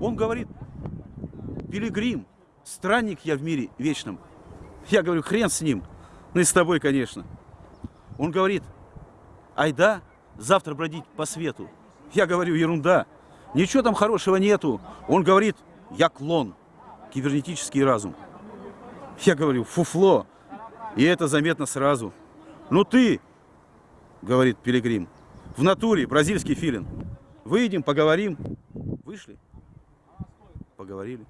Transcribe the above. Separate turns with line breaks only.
Он говорит, пилигрим, странник я в мире вечном. Я говорю, хрен с ним. Ну и с тобой, конечно. Он говорит, айда завтра бродить по свету. Я говорю, ерунда. Ничего там хорошего нету. Он говорит, я клон, кибернетический разум. Я говорю, фуфло. И это заметно сразу. Ну ты, говорит Пилигрим, в натуре бразильский филин. Выйдем, поговорим. Вышли, поговорили.